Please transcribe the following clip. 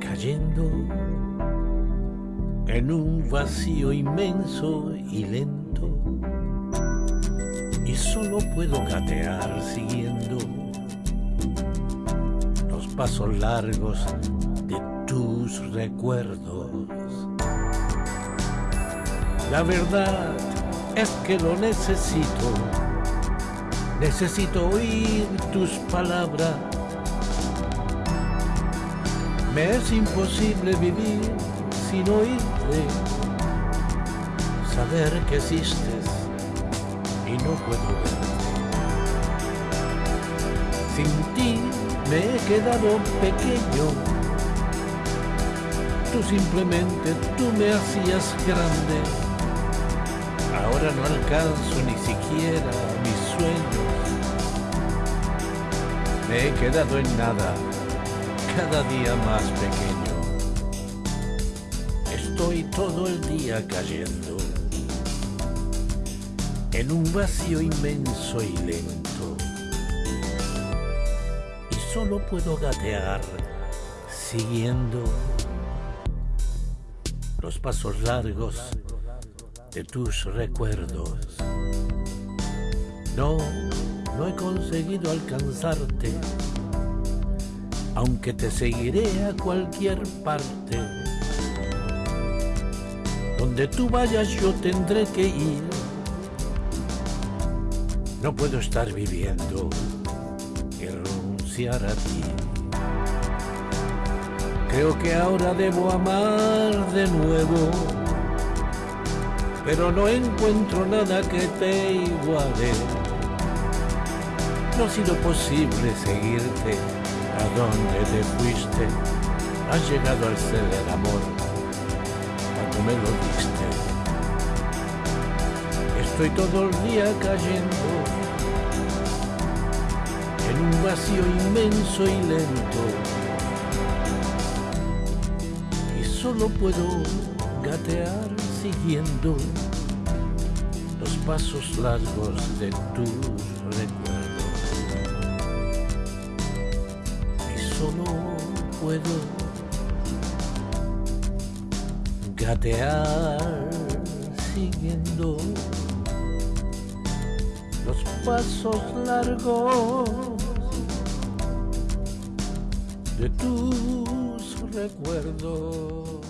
cayendo en un vacío inmenso y lento. Y solo puedo gatear siguiendo los pasos largos de tus recuerdos. La verdad es que lo necesito, necesito oír tus palabras me es imposible vivir sin oírte, saber que existes y no puedo verte. Sin ti me he quedado pequeño, tú simplemente, tú me hacías grande. Ahora no alcanzo ni siquiera mis sueños. Me he quedado en nada cada día más pequeño. Estoy todo el día cayendo en un vacío inmenso y lento. Y solo puedo gatear siguiendo los pasos largos de tus recuerdos. No, no he conseguido alcanzarte aunque te seguiré a cualquier parte. Donde tú vayas yo tendré que ir. No puedo estar viviendo y renunciar a ti. Creo que ahora debo amar de nuevo, pero no encuentro nada que te iguale. No ha sido posible seguirte a dónde te fuiste, has llegado al ser el amor, cuando me lo diste. Estoy todo el día cayendo en un vacío inmenso y lento, y solo puedo gatear siguiendo los pasos largos de tus recuerdos. Solo puedo gatear siguiendo los pasos largos de tus recuerdos.